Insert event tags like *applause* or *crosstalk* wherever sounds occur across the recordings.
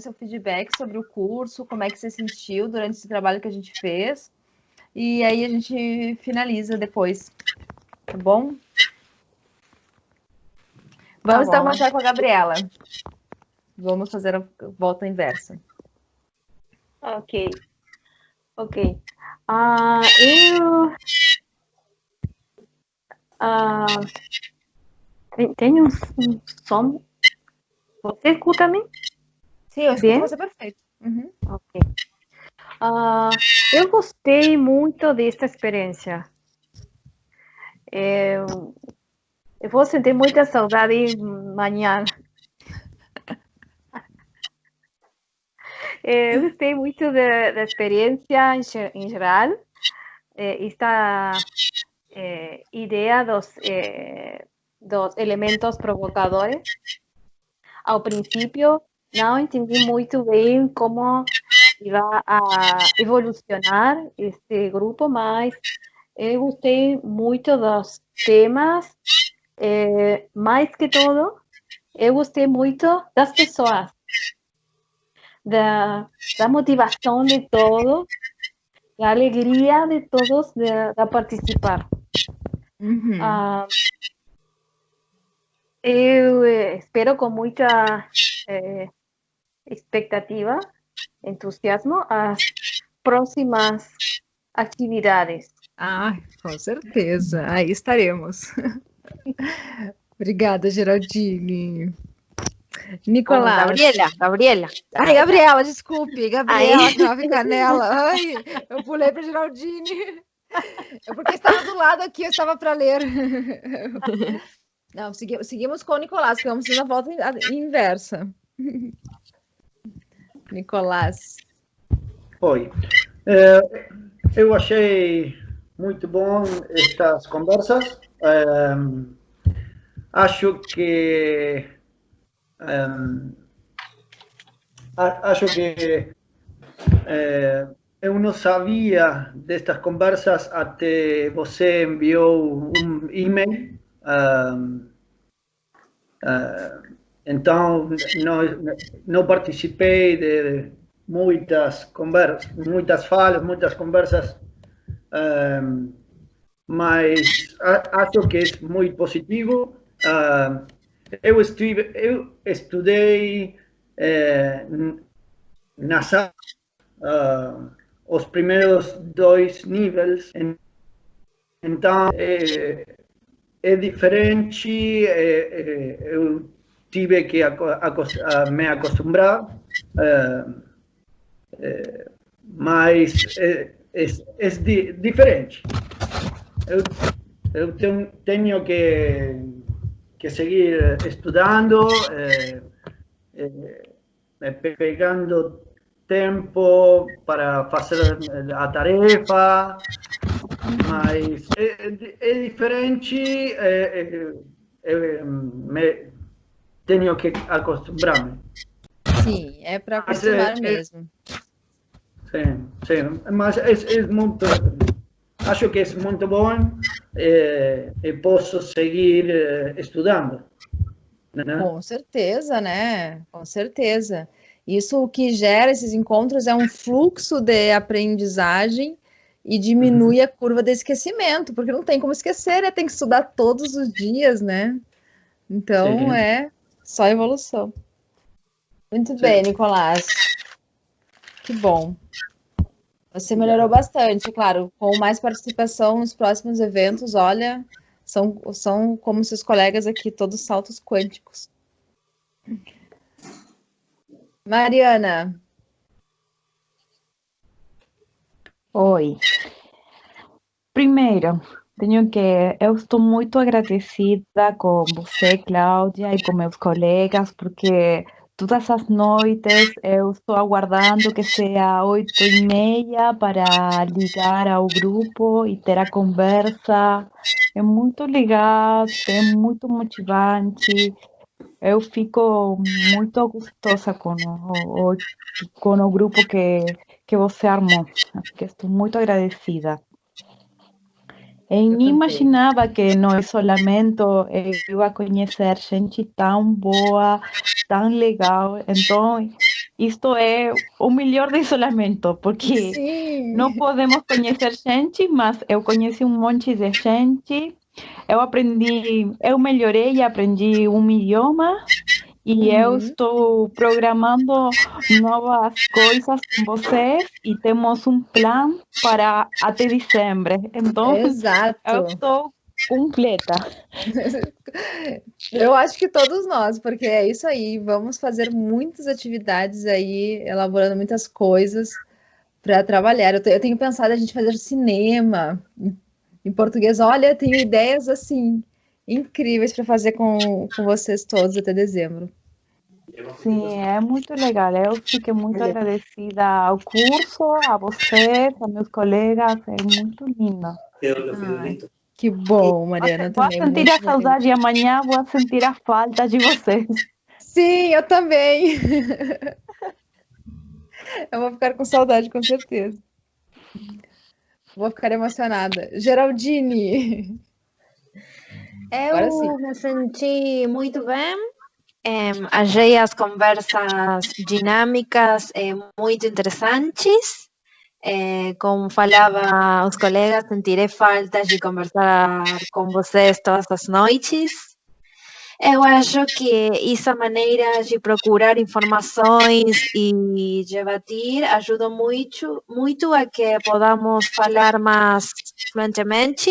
seu feedback sobre o curso, como é que você sentiu durante esse trabalho que a gente fez. E aí a gente finaliza depois, tá bom? Vamos tá então começar com a Gabriela. Vamos fazer a volta inversa. Ok. Ok. Uh, eu... Uh, tem um som. Você escuta-me? Sim, eu escuto você perfeito. Uhum. Ok. Uh, eu gostei muito desta experiência. Eu, eu vou sentir muita saudade amanhã. Eu gostei muito da, da experiência em, em geral. Esta eh, ideia dos, eh, dos elementos provocadores. Ao princípio, não entendi muito bem como iba a evolucionar este grupo, mas eu gostei muito dos temas, eh, mais que todo, eu gostei muito das pessoas, da, da motivação de todos, da alegria de todos de, de participar. Uhum. Ah, eu espero com muita eh, expectativa entusiasmo as próximas atividades. Ah, com certeza. Aí estaremos. *laughs* Obrigada, Geraldine. Nicolás. Gabriela, Gabriela. Ai, Gabriela, desculpe. Gabriela, Nova Canela. Ai, eu pulei para Geraldine. É porque estava do lado aqui, eu estava para ler. Não, seguimos, seguimos com o Nicolás, que vamos fazer a volta inversa. Nicolás. Oi. É, eu achei muito bom estas conversas. É, acho que é, acho que é, eu não sabia destas conversas até você enviou um e-mail. Uh, então, não, não participei de muitas conversas, muitas falas, muitas conversas, um, mas acho que é muito positivo. Uh, eu, estive, eu estudei uh, na sala uh, os primeiros dois níveis, então é, é diferente. É, é, eu tive que me acostumbrar, uh, uh, mas é, é, é di diferente. Eu, eu tenho, tenho que, que seguir estudando, eh, pegando tempo para fazer a tarefa, mas é, é diferente. me, tenho que acostumar-me. Sim, é para acostumar é, mesmo. Sim, sim, mas é, é, muito, acho que é muito bom e, e posso seguir eh, estudando. Né? Com certeza, né? Com certeza. Isso o que gera esses encontros é um fluxo de aprendizagem e diminui uhum. a curva de esquecimento, porque não tem como esquecer, né? Tem que estudar todos os dias, né? Então Sim. é só evolução. Muito Sim. bem, Nicolás. Que bom. Você melhorou bastante, claro. Com mais participação nos próximos eventos, olha, são, são como seus colegas aqui, todos saltos quânticos. Mariana. Oi. Primeiro, tenho que, eu estou muito agradecida com você, Cláudia, e com meus colegas, porque todas as noites eu estou aguardando que seja oito e meia para ligar ao grupo e ter a conversa. É muito legal, é muito motivante. Eu fico muito gostosa com o, com o grupo que, que você armou. Que estou muito agradecida. Eu imaginava que no isolamento eu ia conhecer gente tão boa, tão legal. Então, isto é o melhor de isolamento, porque Sim. não podemos conhecer gente, mas eu conheci um monte de gente. Eu aprendi, eu melhorei e aprendi um idioma e uhum. eu estou programando novas coisas com vocês e temos um plano para até dezembro. Então, Exato. eu estou completa. Eu acho que todos nós, porque é isso aí. Vamos fazer muitas atividades aí, elaborando muitas coisas para trabalhar. Eu, eu, tenho pensado a gente fazer cinema em português. Olha, tenho ideias assim incríveis para fazer com, com vocês todos até dezembro. Sim, é muito legal. Eu fiquei muito agradecida ao curso, a vocês, a meus colegas. É muito linda. Ai. Que bom, Mariana. Vou também, sentir a saudade e amanhã vou sentir a falta de vocês. Sim, eu também. *laughs* eu vou ficar com saudade, com certeza. Vou ficar emocionada. Geraldine. Eu me senti muito bem. É, achei as conversas dinâmicas é, muito interessantes. Eh, como falava os colegas, sentirei falta de conversar com vocês todas as noites. Eu acho que essa maneira de procurar informações e debater ajuda muito, muito a que podamos falar mais fluentemente.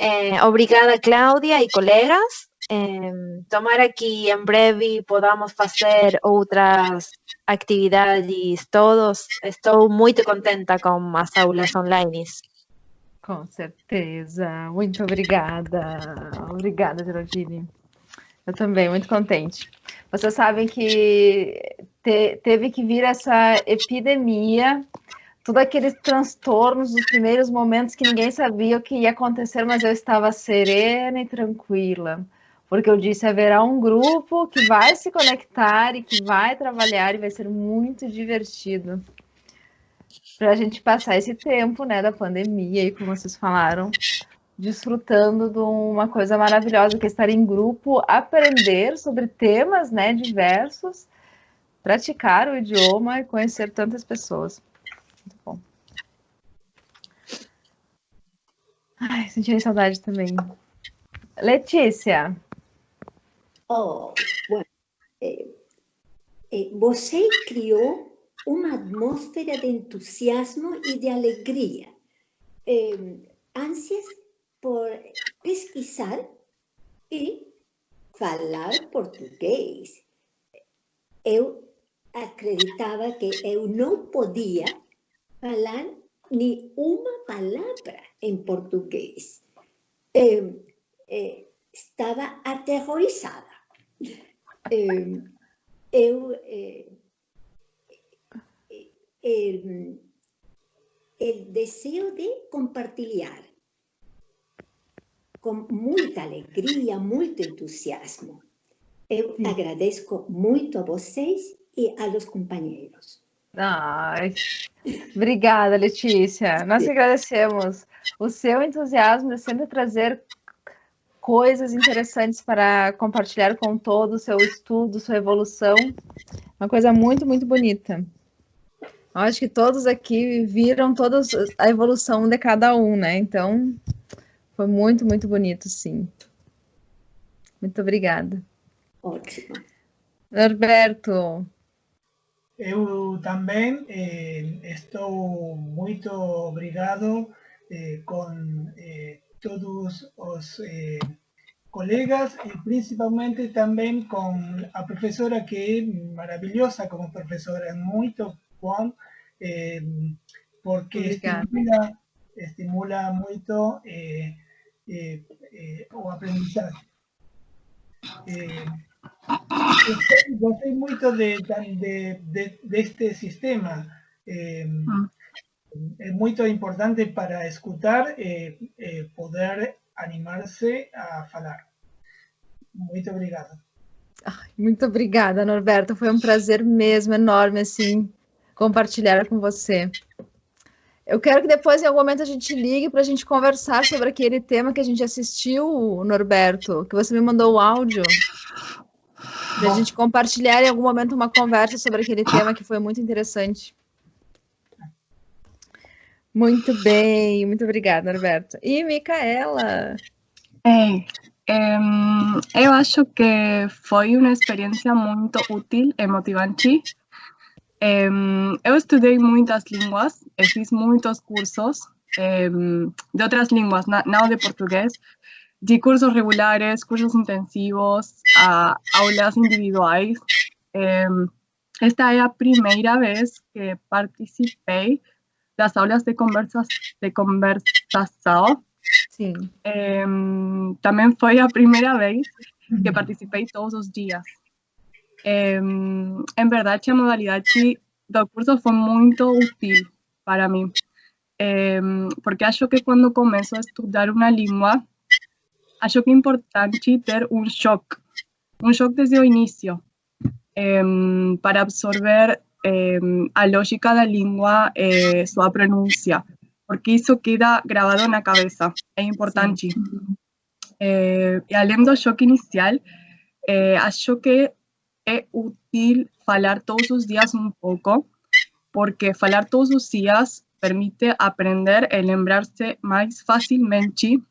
Eh, obrigada, Cláudia e colegas. Eh, tomara que em breve podamos fazer outras atividades todos. Estou muito contenta com as aulas online. Com certeza. Muito obrigada. Obrigada, Geraldine. Eu também, muito contente. Vocês sabem que te, teve que vir essa epidemia, todos aqueles transtornos dos primeiros momentos que ninguém sabia o que ia acontecer, mas eu estava serena e tranquila porque eu disse haverá um grupo que vai se conectar e que vai trabalhar e vai ser muito divertido para a gente passar esse tempo, né, da pandemia e como vocês falaram, desfrutando de uma coisa maravilhosa que é estar em grupo, aprender sobre temas, né, diversos, praticar o idioma e conhecer tantas pessoas. Muito bom. Ai, senti saudade também. Letícia. Oh, bueno, eh, eh, você criou uma atmosfera de entusiasmo e de alegria, eh, ânsias por pesquisar e falar português. Eu acreditava que eu não podia falar nem uma palavra em português. Eh, eh, estava aterrorizada. Eu, eh, el, el, deseo de compartilhar com muita alegria, muito entusiasmo. Eu agradeço muito a vocês e a los companheiros. Ai, obrigada, Letícia. Nós agradecemos o seu entusiasmo de sempre trazer coisas interessantes para compartilhar com todo o seu estudo, sua evolução. Uma coisa muito, muito bonita. Acho que todos aqui viram toda a evolução de cada um, né? Então, foi muito, muito bonito, sim. Muito obrigada. Ótimo. Norberto. Eu também eh, estou muito obrigado eh, com eh, todos os eh, colegas e principalmente também com a professora que é maravilhosa como professora, é muito bom, eh, porque estimula, estimula muito eh, eh, eh o aprendizagem. Eh, gostei muito de, de, de, deste sistema. Eh, mm é muito importante para escutar e, e poder animar-se a falar. Muito obrigado. muito obrigada, Norberto. Foi um prazer mesmo, enorme, assim, compartilhar com você. Eu quero que depois, em algum momento, a gente ligue para a gente conversar sobre aquele tema que a gente assistiu, Norberto, que você me mandou o áudio. Para a gente compartilhar em algum momento uma conversa sobre aquele tema que foi muito interessante. Muito bem, muito obrigada, Norberto. E Micaela? É, eu acho que foi uma experiência muito útil e motivante. eu estudei muitas línguas, fiz muitos cursos de outras línguas, não de português, de cursos regulares, cursos intensivos, aulas individuais. esta é a primeira vez que participei das aulas de, conversa, de conversação Sim. É, também foi a primeira vez que participei todos os dias. É, em verdade, a modalidade do curso foi muito útil para mim, é, porque acho que quando começo a estudar uma língua, acho que é importante ter um choque, um choque desde o início, para absorver a lógica da língua e sua pronúncia porque isso queda gravado na cabeça, é importante. Eh, e além do choque inicial, eh, acho que é útil falar todos os dias um pouco, porque falar todos os dias permite aprender e lembrar-se mais facilmente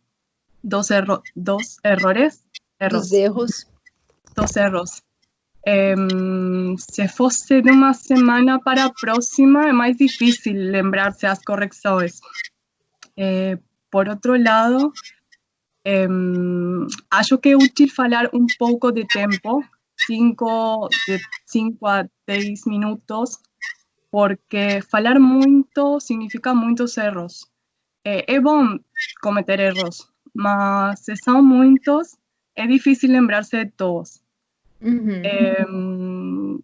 dos, erro dos errores, erros, dos erros. Dos erros. Se fosse de uma semana para a próxima, é mais difícil lembrar-se as correções. Eh, por outro lado, acho que é útil falar um pouco de tempo, 5 de a 10 minutos, porque falar muito significa muitos erros. É, é bom cometer erros, mas se são muitos, é difícil lembrar-se de todos. Uhum.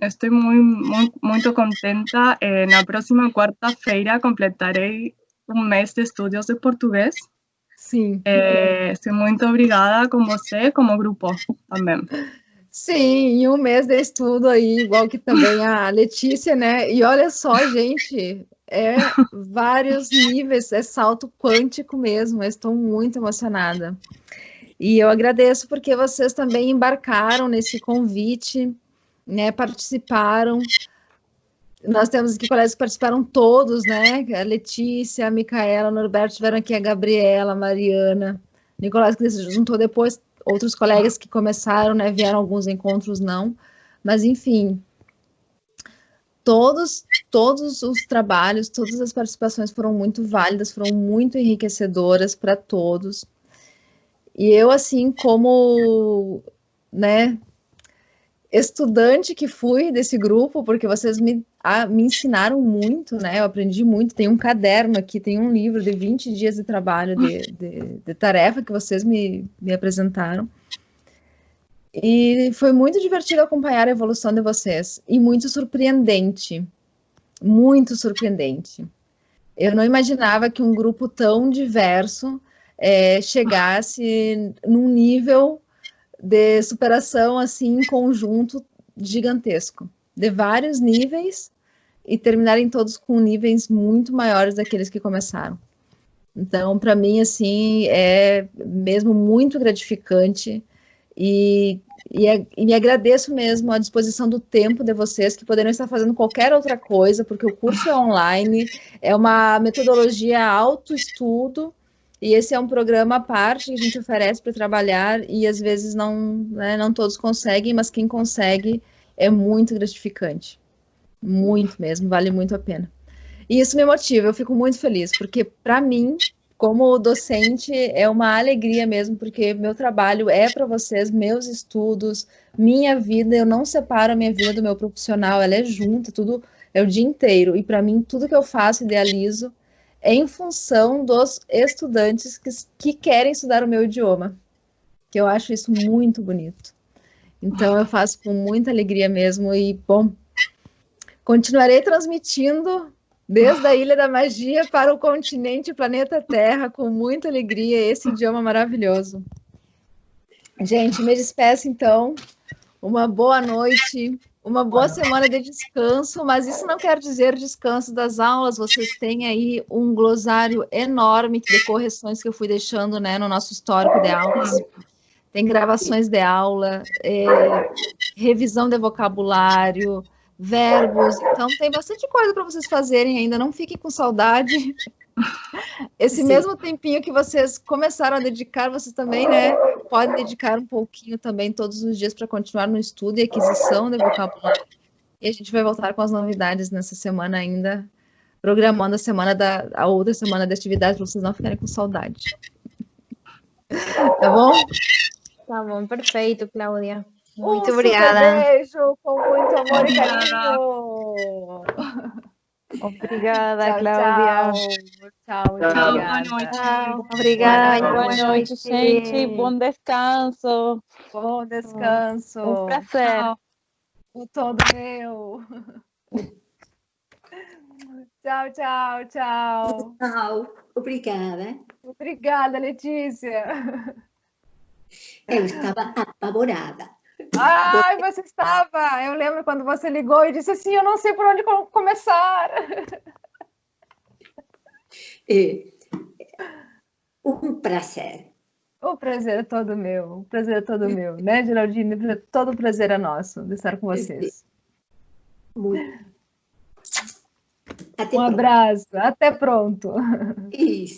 estou muito, contenta. Eh, na próxima quarta-feira completarei um mês de estudos de português. Sim. É, sou muito obrigada com você, como grupo também. Sim, e um mês de estudo aí, igual que também a Letícia, né? E olha só, gente, é vários níveis, é salto quântico mesmo. Eu estou muito emocionada. E eu agradeço porque vocês também embarcaram nesse convite, né? Participaram. Nós temos aqui colegas que participaram todos, né? A Letícia, a Micaela, o Norberto tiveram aqui, a Gabriela, a Mariana, Nicolás que se juntou depois, outros colegas que começaram, né? Vieram alguns encontros, não. Mas, enfim, todos, todos os trabalhos, todas as participações foram muito válidas, foram muito enriquecedoras para todos. E eu, assim, como, né, estudante que fui desse grupo, porque vocês me, a, me ensinaram muito, né, eu aprendi muito, tem um caderno aqui, tem um livro de 20 dias de trabalho, de, de, de tarefa que vocês me, me apresentaram. E foi muito divertido acompanhar a evolução de vocês, e muito surpreendente, muito surpreendente. Eu não imaginava que um grupo tão diverso é, chegasse num nível de superação assim conjunto gigantesco, de vários níveis e terminarem todos com níveis muito maiores daqueles que começaram. Então, para mim, assim, é mesmo muito gratificante e, e, é, e, me agradeço mesmo a disposição do tempo de vocês que poderiam estar fazendo qualquer outra coisa, porque o curso é online, é uma metodologia autoestudo, e esse é um programa à parte que a gente oferece para trabalhar e às vezes não, né, não todos conseguem, mas quem consegue é muito gratificante. Muito mesmo, vale muito a pena. E isso me motiva, eu fico muito feliz, porque para mim, como docente, é uma alegria mesmo, porque meu trabalho é para vocês, meus estudos, minha vida, eu não separo a minha vida do meu profissional, ela é junta, tudo é o dia inteiro. E para mim, tudo que eu faço, idealizo, em função dos estudantes que, que querem estudar o meu idioma, que eu acho isso muito bonito. Então, eu faço com muita alegria mesmo e, bom, continuarei transmitindo desde a Ilha da Magia para o continente planeta Terra com muita alegria esse idioma maravilhoso. Gente, me despeço então. Uma boa noite. Uma boa semana de descanso, mas isso não quer dizer descanso das aulas. Vocês têm aí um glossário enorme de correções que eu fui deixando né, no nosso histórico de aulas. tem gravações de aula, é, revisão de vocabulário, verbos. Então, tem bastante coisa para vocês fazerem ainda. Não fiquem com saudade. Esse Sim. mesmo tempinho que vocês começaram a dedicar, vocês também, né, podem dedicar um pouquinho também todos os dias para continuar no estudo e aquisição de vocabulário. E a gente vai voltar com as novidades nessa semana ainda, programando a semana da a outra semana de atividade para vocês não ficarem com saudade. Tá bom? Tá bom, perfeito, Cláudia. Muito um obrigada. beijo com muito amor e carinho. Obrigada, tchau, Cláudia. Tchau, tchau. tchau. Boa noite. Obrigada. Boa noite, gente. Bom descanso. Bom descanso. Um prazer. Tchau. O todo meu. *laughs* tchau, tchau, tchau. Tchau. Obrigada. Obrigada, Letícia. Eu estava apavorada. Ai, você estava! Eu lembro quando você ligou e disse assim: Eu não sei por onde começar. É, *laughs* um prazer. O prazer é todo meu, o prazer é todo meu, né, Geraldine? Todo o prazer é nosso de estar com vocês. Muito. Até um pronto. abraço, até pronto. Isso.